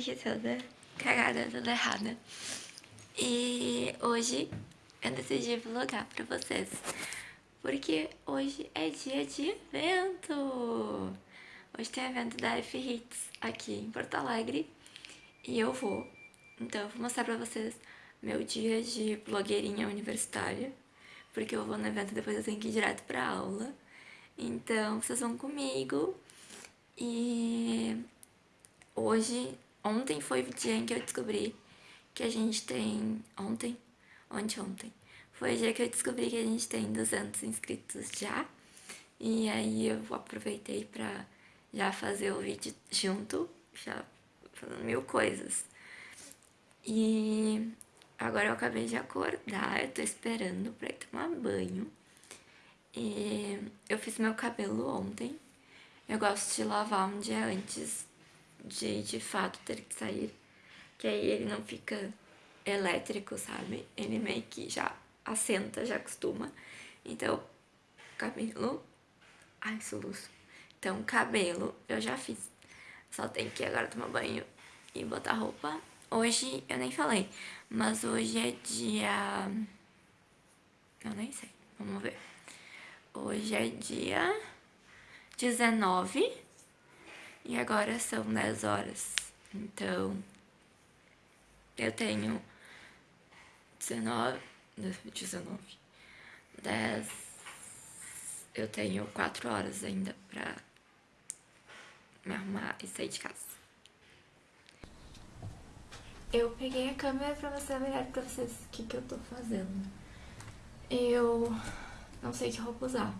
aqui toda cagada, toda errada. E hoje eu decidi vlogar pra vocês. Porque hoje é dia de evento! Hoje tem evento da F Hits aqui em Porto Alegre. E eu vou. Então eu vou mostrar pra vocês meu dia de blogueirinha universitária. Porque eu vou no evento depois eu tenho que ir direto pra aula. Então, vocês vão comigo. E hoje, ontem foi o dia em que eu descobri que a gente tem... Ontem? Ontem, ontem. Foi o dia que eu descobri que a gente tem 200 inscritos já. E aí eu aproveitei pra já fazer o vídeo junto, já fazendo mil coisas. E agora eu acabei de acordar, eu tô esperando pra ir tomar banho. E eu fiz meu cabelo ontem. Eu gosto de lavar um dia antes de, de fato, ter que sair. Que aí ele não fica elétrico, sabe? Ele meio que já assenta, já acostuma. Então, cabelo... Ai, soluço. Então, cabelo eu já fiz. Só tem que agora tomar banho e botar roupa. Hoje, eu nem falei, mas hoje é dia... Eu nem sei, vamos ver. Hoje é dia 19 e agora são 10 horas. Então, eu tenho 19, 19, 10, eu tenho 4 horas ainda pra me arrumar e sair de casa. Eu peguei a câmera pra mostrar melhor pra vocês o que, que eu tô fazendo. Eu não sei que roupa usar.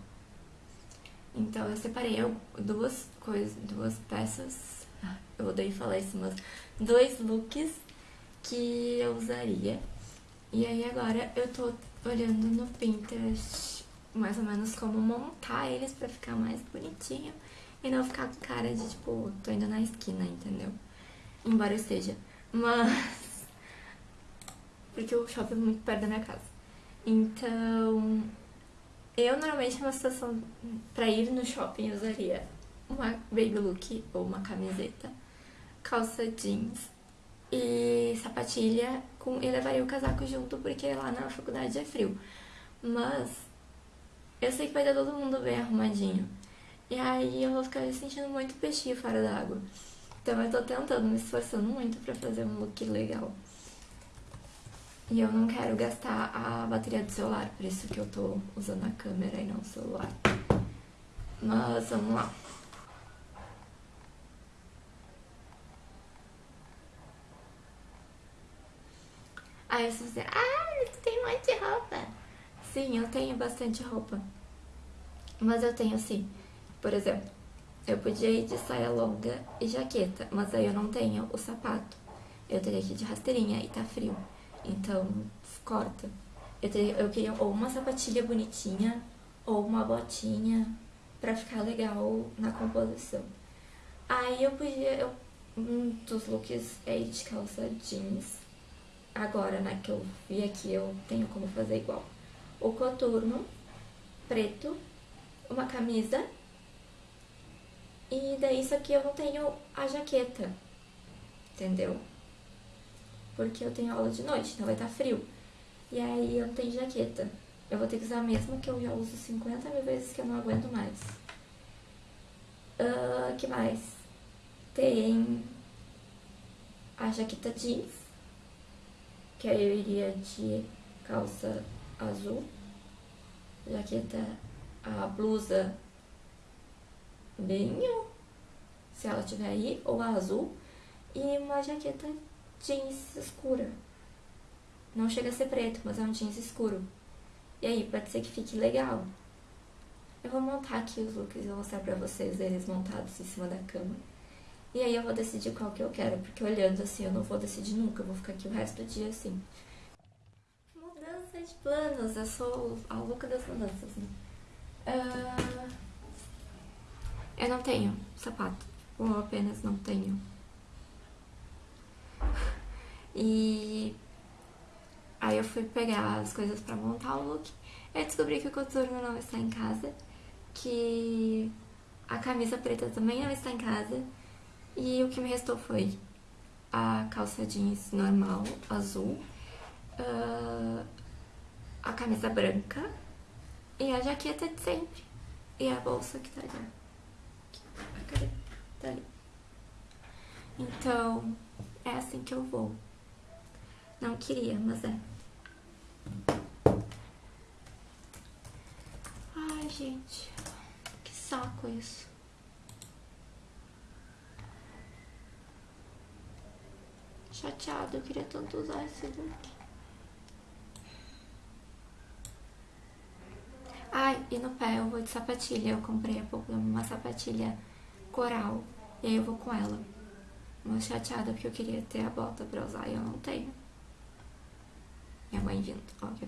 Então eu separei duas coisas, duas peças, eu odeio falar isso, mas dois looks que eu usaria. E aí agora eu tô olhando no Pinterest mais ou menos como montar eles pra ficar mais bonitinho e não ficar com cara de tipo, tô indo na esquina, entendeu? Embora eu esteja. Mas. Porque o shopping é muito perto da minha casa. Então, eu, normalmente, uma situação pra ir no shopping, usaria uma baby look ou uma camiseta, calça jeans e sapatilha com, e levaria o casaco junto, porque lá na faculdade é frio. Mas eu sei que vai dar todo mundo bem arrumadinho. E aí eu vou ficar me sentindo muito peixinho fora d'água. Então eu tô tentando, me esforçando muito pra fazer um look legal. E eu não quero gastar a bateria do celular, por isso que eu tô usando a câmera e não o celular. Mas vamos lá. Aí você dizer, ah, tu tem um monte de roupa. Sim, eu tenho bastante roupa. Mas eu tenho sim. Por exemplo, eu podia ir de saia longa e jaqueta, mas aí eu não tenho o sapato. Eu teria que ir de rasteirinha e tá frio. Então, corta. Eu, teria, eu queria ou uma sapatilha bonitinha ou uma botinha pra ficar legal na composição. Aí eu podia, eu, um dos looks é de calça jeans. Agora, né, que eu vi aqui, eu tenho como fazer igual. O coturno preto, uma camisa. E daí isso aqui eu não tenho a jaqueta, entendeu? Porque eu tenho aula de noite, então vai estar tá frio. E aí eu não tenho jaqueta. Eu vou ter que usar a mesma que eu já uso 50 mil vezes que eu não aguento mais. Uh, que mais? Tem a jaqueta jeans, que aí eu iria de calça azul, jaqueta, a blusa vinho, se ela tiver aí, ou a azul, e uma jaqueta jeans escura. Não chega a ser preto, mas é um jeans escuro. E aí, pode ser que fique legal. Eu vou montar aqui os looks e vou mostrar pra vocês eles montados em cima da cama. E aí eu vou decidir qual que eu quero, porque olhando assim eu não vou decidir nunca, eu vou ficar aqui o resto do dia assim. Mudança de planos, eu sou a louca das mudanças, né? Uh... Eu não tenho sapato, ou apenas não tenho e aí eu fui pegar as coisas pra montar o look. Eu descobri que o coturno não está em casa, que A camisa preta também não está em casa. E o que me restou foi a calça jeans normal, azul, uh, a camisa branca e a jaqueta de sempre. E a bolsa que tá ali. Cadê? Tá ali. Então, é assim que eu vou. Não queria, mas é. Ai, gente. Que saco isso. Chateado, eu queria tanto usar esse look. Ai, e no pé eu vou de sapatilha. Eu comprei há pouco uma sapatilha coral. E aí eu vou com ela. Mas chateada porque eu queria ter a bota pra usar e eu não tenho. Minha mãe vindo, óbvio.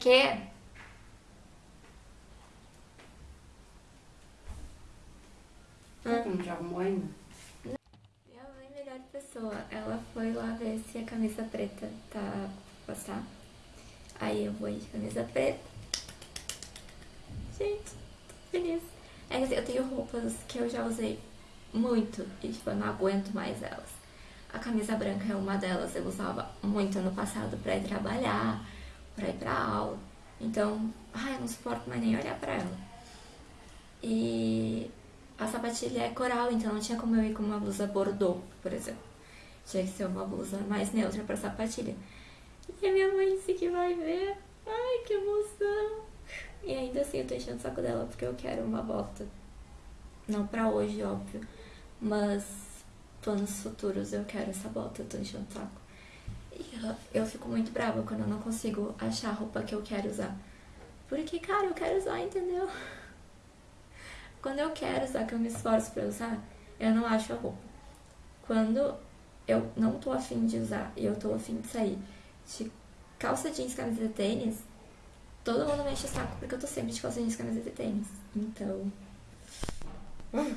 Que? Hum. Já arrumou ainda? Minha mãe, melhor pessoa, ela foi lá ver se a camisa preta tá passar. Aí eu vou de camisa preta. Feliz. É que assim, eu tenho roupas que eu já usei muito e tipo, eu não aguento mais elas. A camisa branca é uma delas, eu usava muito no passado pra ir trabalhar, pra ir pra aula. Então, ai, eu não suporto mais nem olhar pra ela. E a sapatilha é coral, então não tinha como eu ir com uma blusa bordô, por exemplo. Tinha que ser uma blusa mais neutra pra sapatilha. E a minha mãe disse que vai ver. Ai, que emoção! E ainda assim eu tô enchendo o saco dela porque eu quero uma bota. Não pra hoje, óbvio. Mas planos futuros eu quero essa bota, eu tô enchendo o saco. E eu, eu fico muito brava quando eu não consigo achar a roupa que eu quero usar. Porque, cara, eu quero usar, entendeu? Quando eu quero usar, que eu me esforço pra usar, eu não acho a roupa. Quando eu não tô afim de usar e eu tô afim de sair de calça jeans, camisa tênis, todo mundo me enche o saco porque eu tô sempre de calça jeans, camisa de tênis. Então... Uh.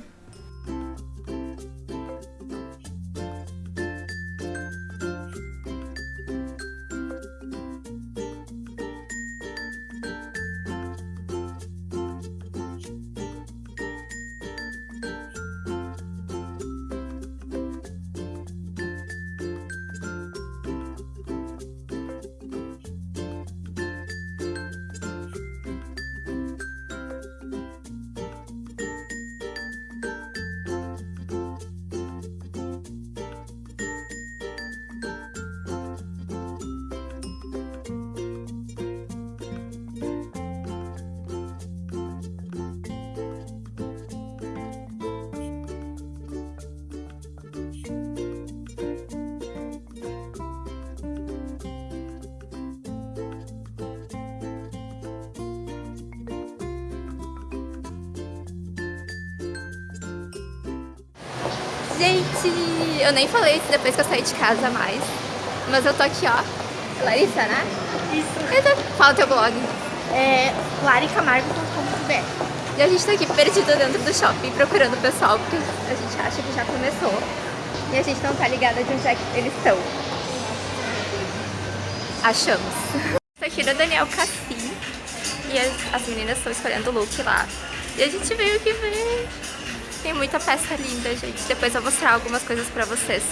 Gente, eu nem falei isso depois que eu saí de casa mais. Mas eu tô aqui, ó. Larissa, né? Isso. Fala teu blog. É laricamargo.com.br E a gente tá aqui perdido dentro do shopping procurando o pessoal, porque a gente acha que já começou. E a gente não tá ligada de onde é que eles estão. Achamos. Tô aqui no Daniel Cassim. E as, as meninas estão escolhendo o look lá. E a gente veio aqui ver tem muita peça linda, gente. Depois eu vou mostrar algumas coisas pra vocês.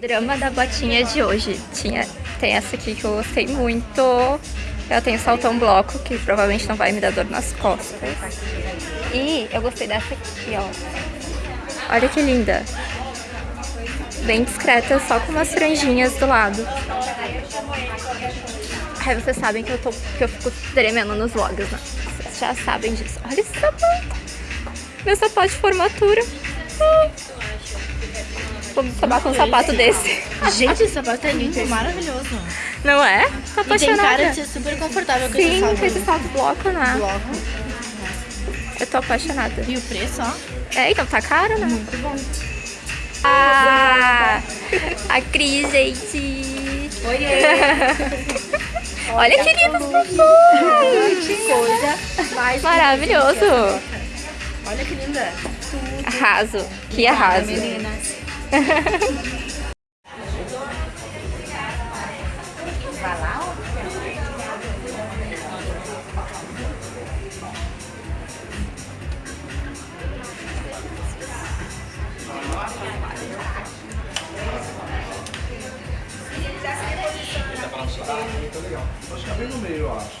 Drama da botinha de hoje. Tinha tem essa aqui que eu gostei muito. Ela tem o saltão bloco, que provavelmente não vai me dar dor nas costas. E eu gostei dessa aqui, ó. Olha que linda. Bem discreta, só com umas franjinhas do lado. Aí vocês sabem que eu, tô, que eu fico tremendo nos vlogs, né? Vocês já sabem disso. Olha esse sapato. Meu sapato de formatura. Ah. Vou tomar com um sapato desse. Gente, esse sapato é lindo, maravilhoso. Não é? Tá apaixonada. E tem cara de ser super confortável com Sim, esse salto. com esse salto bloco, né? Bloco. Eu tô apaixonada. E o preço, ó. É, então tá caro, né? Muito bom. Ah, a Cris, gente. Oiê. Olha que lindo Que coisa mais Maravilhoso. Olha que linda. Arraso. Que arraso. Meninas. Acho que é bem no meio, eu acho.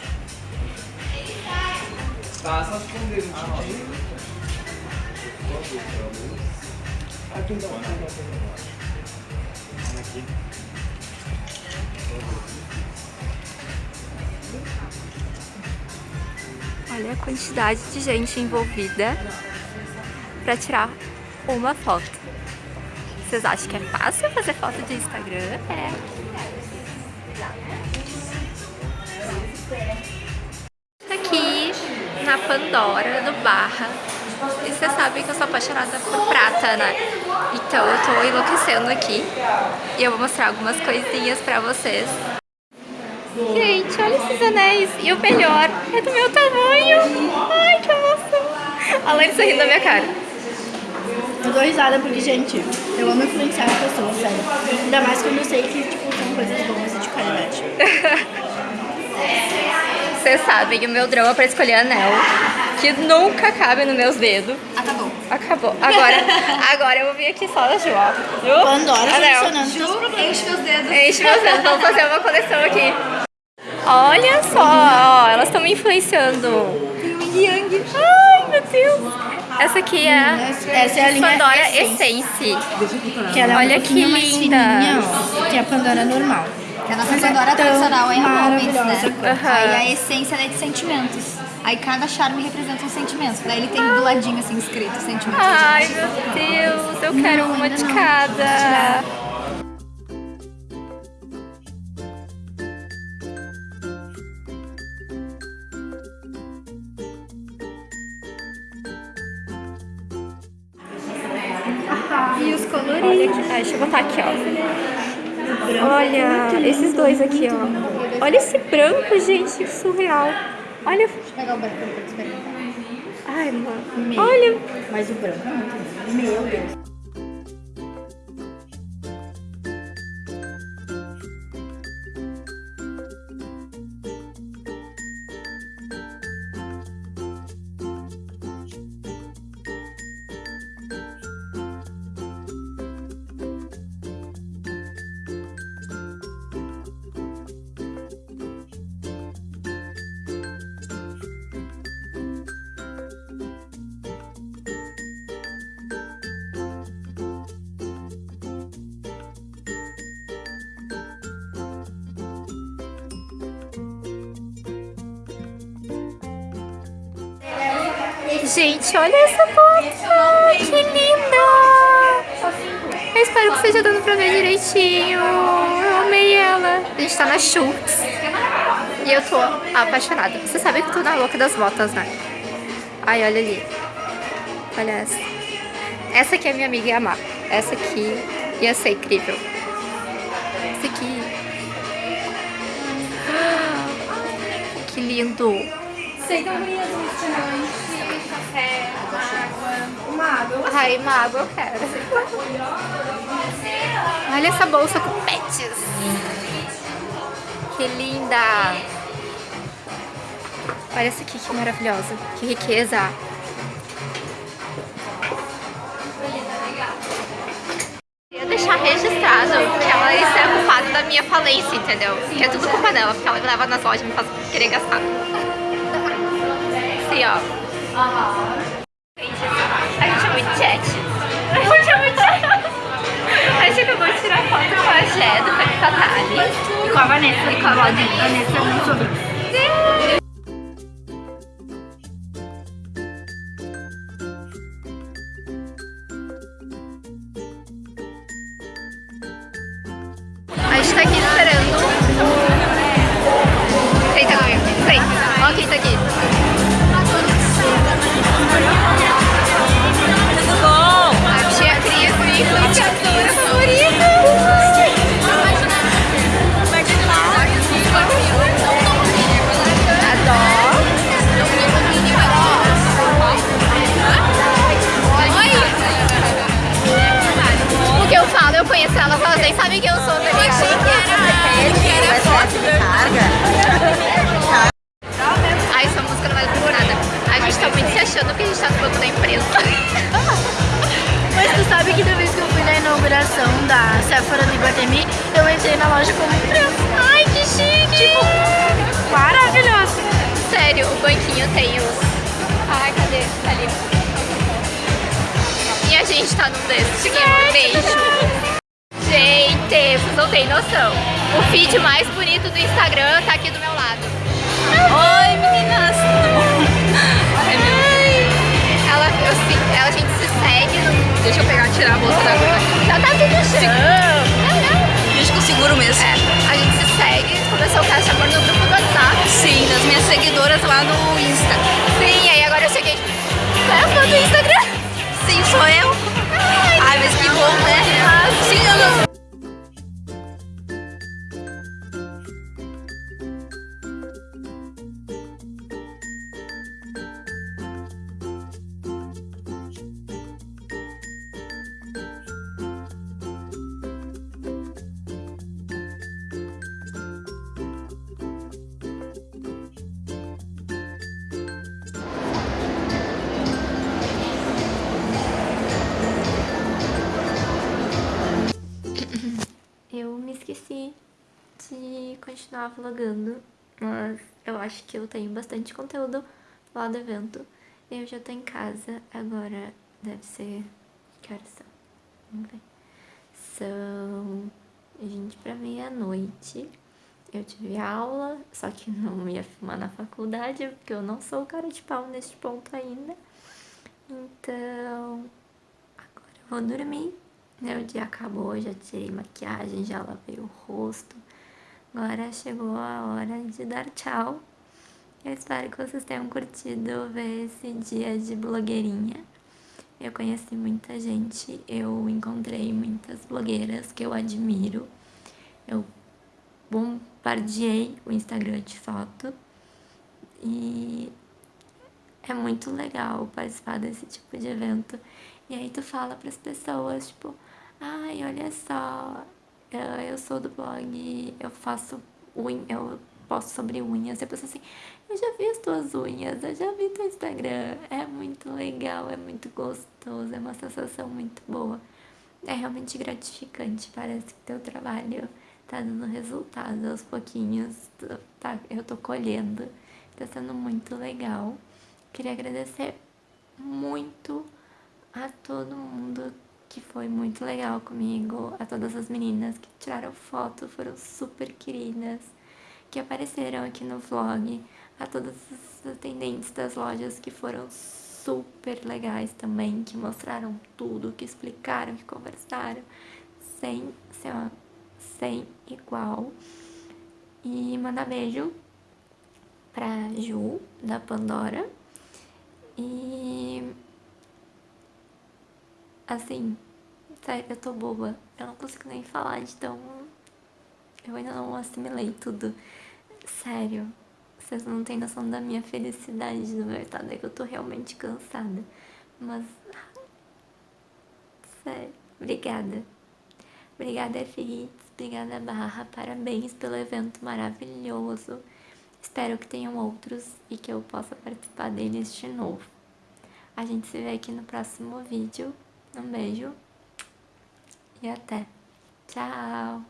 Tá, só esconder um. Aqui. Aqui. Olha a quantidade de gente envolvida pra tirar uma foto. Vocês acham que é fácil fazer foto de Instagram? É. Aqui na Pandora, no Barra. E vocês sabem que eu sou apaixonada por prata, né? Então eu tô enlouquecendo aqui. E eu vou mostrar algumas coisinhas pra vocês. Gente, olha esses anéis. E o melhor, é do meu tamanho. Ai, que emoção. A Lane sorrindo na minha cara. Eu dou risada porque, gente, eu amo influenciar as pessoas, sério. Ainda mais quando eu sei que, tipo, são coisas boas e de qualidade. Vocês sabem o meu drama pra escolher anel, que nunca cabe nos meus dedos. Acabou. Acabou. Agora, agora eu vou vir aqui só na Ju, ó. Ju, Pandora anel. solucionando seus problemas. Enche meus dedos. Enche meus dedos, vamos fazer uma coleção aqui. Olha só, ó, elas estão me influenciando. Um yang. Ai, meu Deus. Essa aqui é Essa é a linha Pandora Essence, Essence. Que ela é Olha um que linda. fininha, ó, que é a Pandora normal. A nossa Mas é Pandora tão tradicional é em moments, né? Aham. Aí a essência é de sentimentos. Aí cada charme representa um sentimento. Daí ele tem do ladinho assim escrito sentimento. Ai, meu Deus, eu quero Não, uma de não. cada. E os coloridos. Olha aqui, ah, deixa eu botar aqui, ó. Olha, esses dois aqui, ó. Olha esse branco, gente, que surreal. Olha, Deixa eu pegar o branco pra experimentar. ai, mano. Olha, Mas o branco é muito lindo. Meu Deus. Gente, olha essa foto. Que linda. Eu espero que esteja dando pra ver direitinho. Eu amei ela. A gente tá na Schultz. E eu tô apaixonada. Você sabe que eu tô na louca das botas, né? Ai, olha ali. Olha essa. Essa aqui a minha amiga amar. Essa aqui ia ser incrível. Essa aqui. Que lindo. Sei que eu restaurante, café, água. Uma água. Ai, uma água eu quero. Olha essa bolsa com pets. Que linda. Olha essa aqui, que maravilhosa. Que riqueza. Deixar registrado que ela é culpada da minha falência, entendeu? Que é tudo culpa dela, porque ela me leva nas lojas e me faz querer gastar. Assim, ó. A gente é muito chat. A gente é muito chat. A gente acabou de tirar foto com a Jé, do Tatali. E com a Vanessa. E com a Valdir. Vanessa é muito sobre. Da Sephora do Iguatemi, eu entrei na loja como imprensa. Ai, que chique! Tipo, maravilhoso. Sério, o banquinho tem os... Ai, cadê? Tá ali. E a gente tá num desses. Um beijo. Gente, vocês não têm noção. O feed mais bonito do Instagram tá aqui do meu lado. Oi, meninas! Eu, se- ela, a gente se segue no... Deixa eu pegar, tirar a bolsa da agulha. Já tá tudo chão. Não, não. Deixa que eu seguro mesmo. É, a gente se segue, começou o caixa amor no grupo do WhatsApp. Sim, das minhas seguidoras lá no Insta. Sim, aí agora eu cheguei. Qual é a foto do Instagram? Sim, sou eu. Ai, mas que bom, né? Sim, eu não... continuar vlogando, mas eu acho que eu tenho bastante conteúdo lá do evento. Eu já tô em casa, agora deve ser... Que horas são? Vamos ver. São 20 pra meia-noite. Eu tive aula, só que não ia filmar na faculdade, porque eu não sou cara de pau neste ponto ainda. Então, agora eu vou dormir. O dia acabou, já tirei maquiagem, já lavei o rosto. Agora chegou a hora de dar tchau. Eu espero que vocês tenham curtido ver esse dia de blogueirinha. Eu conheci muita gente, eu encontrei muitas blogueiras que eu admiro. Eu bombardeei o Instagram de foto. E é muito legal participar desse tipo de evento. E aí tu fala pras pessoas, tipo, ai, olha só, eu, eu sou do blog, eu faço unha, eu posto sobre unhas. E a pessoa assim, eu já vi as tuas unhas, eu já vi teu Instagram. É muito legal, é muito gostoso, é uma sensação muito boa. É realmente gratificante, parece que teu trabalho tá dando resultado aos pouquinhos, tá, eu tô colhendo. Tá sendo muito legal. Queria agradecer muito a todo mundo que foi muito legal comigo, a todas as meninas que tiraram foto, foram super queridas, que apareceram aqui no vlog, a todas as atendentes das lojas que foram super legais também, que mostraram tudo, que explicaram, que conversaram, sem, sem, sem igual. E mandar beijo pra Ju, da Pandora. E assim, sério, eu tô boba. Eu não consigo nem falar de tão. Eu ainda não assimilei tudo. Sério, vocês não têm noção da minha felicidade do meu estado. É que eu tô realmente cansada. Mas. Sério, obrigada. Obrigada, Fritz. Obrigada, Barra. Parabéns pelo evento maravilhoso. Espero que tenham outros e que eu possa participar deles de novo. A gente se vê aqui no próximo vídeo. Um beijo e até. Tchau!